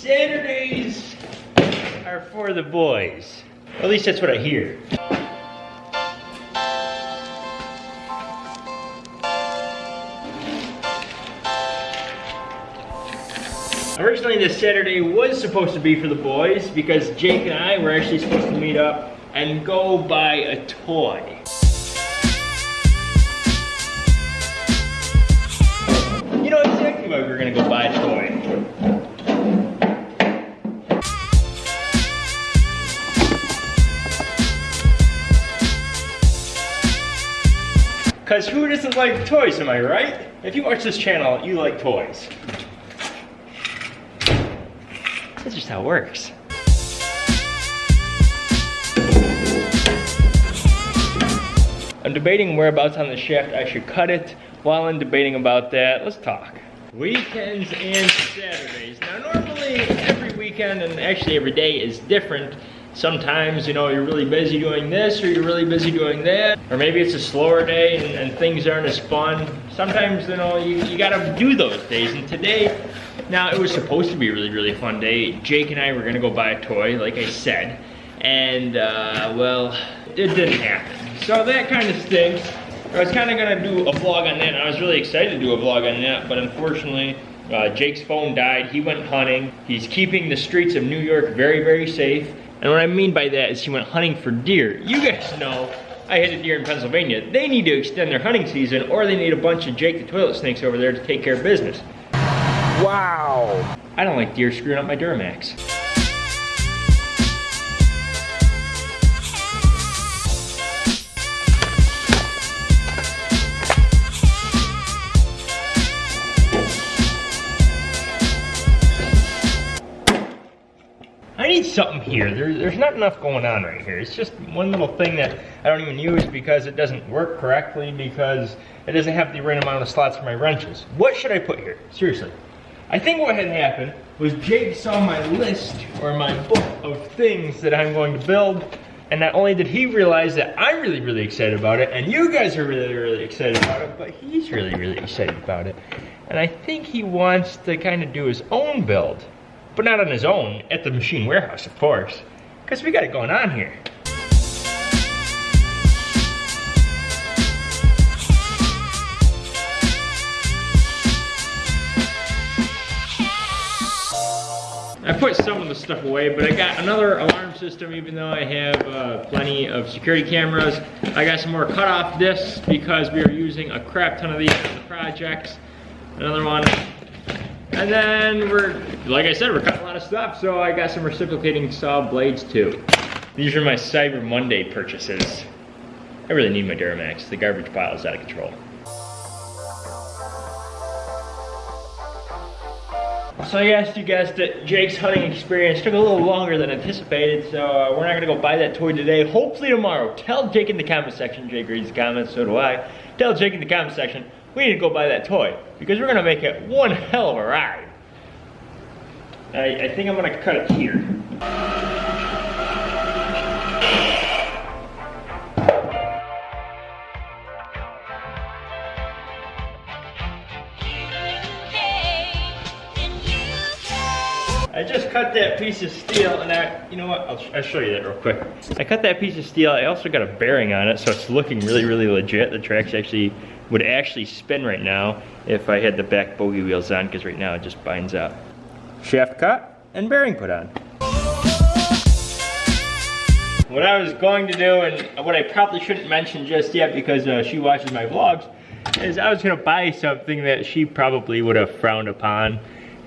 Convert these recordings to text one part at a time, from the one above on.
Saturdays are for the boys. At least that's what I hear. Originally this Saturday was supposed to be for the boys because Jake and I were actually supposed to meet up and go buy a toy. You know exactly why we were gonna go buy a toy. Cause who doesn't like toys, am I right? If you watch this channel, you like toys. That's just how it works. I'm debating whereabouts on the shaft I should cut it. While I'm debating about that, let's talk. Weekends and Saturdays. Now normally every weekend and actually every day is different. Sometimes, you know, you're really busy doing this or you're really busy doing that. Or maybe it's a slower day and, and things aren't as fun. Sometimes, you know, you, you gotta do those days. And today, now it was supposed to be a really, really fun day. Jake and I were gonna go buy a toy, like I said. And, uh, well, it didn't happen. So that kind of stinks. I was kind of gonna do a vlog on that, and I was really excited to do a vlog on that, but unfortunately, uh, Jake's phone died. He went hunting. He's keeping the streets of New York very, very safe. And what I mean by that is he went hunting for deer. You guys know I had a deer in Pennsylvania. They need to extend their hunting season, or they need a bunch of Jake the toilet snakes over there to take care of business. Wow. I don't like deer screwing up my Duramax. Something here. There, there's not enough going on right here. It's just one little thing that I don't even use because it doesn't work correctly because it doesn't have the right amount of slots for my wrenches. What should I put here? Seriously. I think what had happened was Jake saw my list or my book of things that I'm going to build and not only did he realize that I'm really, really excited about it, and you guys are really, really excited about it, but he's really, really excited about it. And I think he wants to kind of do his own build. But not on his own, at the machine warehouse, of course. Because we got it going on here. I put some of the stuff away, but I got another alarm system even though I have uh, plenty of security cameras. I got some more cutoff discs because we are using a crap ton of these the projects. Another one. And then we're, like I said, we're cutting a lot of stuff, so I got some reciprocating saw blades too. These are my Cyber Monday purchases. I really need my Duramax. The garbage pile is out of control. So I asked you guys that Jake's hunting experience took a little longer than anticipated, so uh, we're not gonna go buy that toy today. Hopefully tomorrow. Tell Jake in the comment section. Jake reads the comments, so do I. Tell Jake in the comment section we need to go buy that toy because we're gonna make it one hell of a ride. I, I think I'm gonna cut it here. I just cut that piece of steel and I, you know what, I'll, I'll, show you that real quick. I cut that piece of steel, I also got a bearing on it so it's looking really, really legit. The tracks actually, would actually spin right now if I had the back bogey wheels on because right now it just binds up. Shaft cut and bearing put on. What I was going to do and what I probably shouldn't mention just yet because uh, she watches my vlogs is I was gonna buy something that she probably would have frowned upon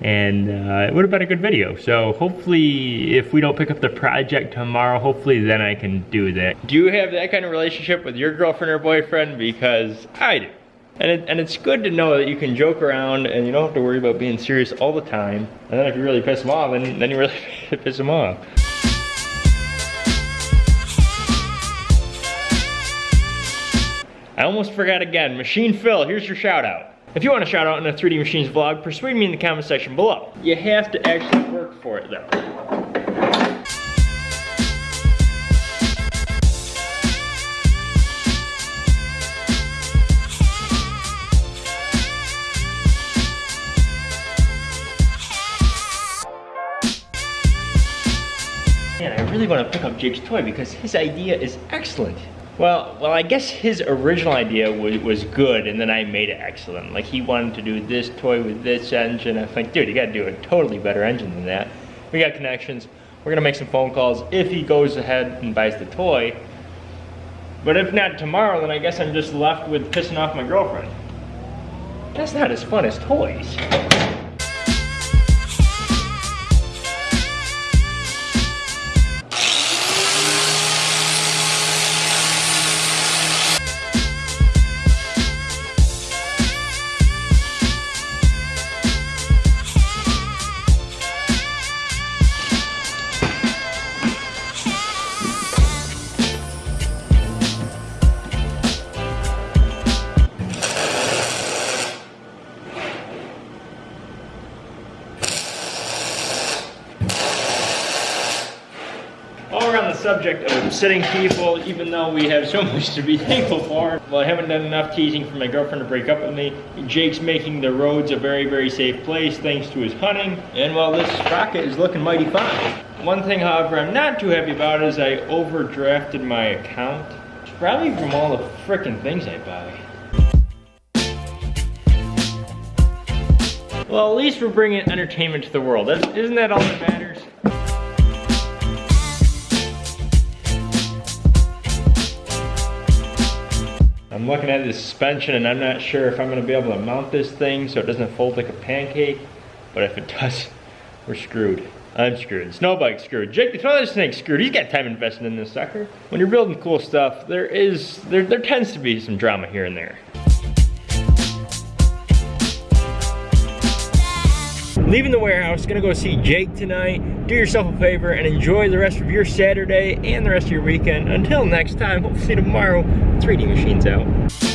and uh, it would have been a good video. So hopefully if we don't pick up the project tomorrow, hopefully then I can do that. Do you have that kind of relationship with your girlfriend or boyfriend? Because I do. And, it, and it's good to know that you can joke around and you don't have to worry about being serious all the time. And then if you really piss them off, then, then you really piss them off. I almost forgot again. Machine Phil, here's your shout out. If you want a shout out in a 3D Machines vlog, persuade me in the comment section below. You have to actually work for it though. Really want to pick up Jake's toy because his idea is excellent. Well, well, I guess his original idea was, was good, and then I made it excellent. Like, he wanted to do this toy with this engine. I'm like, dude, you gotta do a totally better engine than that. We got connections. We're gonna make some phone calls if he goes ahead and buys the toy. But if not tomorrow, then I guess I'm just left with pissing off my girlfriend. That's not as fun as toys. Subject of upsetting people, even though we have so much to be thankful for, well, I haven't done enough teasing for my girlfriend to break up with me. Jake's making the roads a very, very safe place thanks to his hunting. And well, this rocket is looking mighty fine. One thing, however, I'm not too happy about is I overdrafted my account. Probably from all the frickin' things I buy. Well, at least we're bringing entertainment to the world. That's, isn't that all that matters? I'm looking at the suspension and I'm not sure if I'm gonna be able to mount this thing so it doesn't fold like a pancake. But if it does, we're screwed. I'm screwed. Snowbike's screwed. Jake the Toilet Snake's screwed. He's got time invested in this sucker. When you're building cool stuff, there is, there, there tends to be some drama here and there. Leaving the warehouse, gonna go see Jake tonight. Do yourself a favor and enjoy the rest of your Saturday and the rest of your weekend. Until next time, hopefully see tomorrow, 3D Machines out.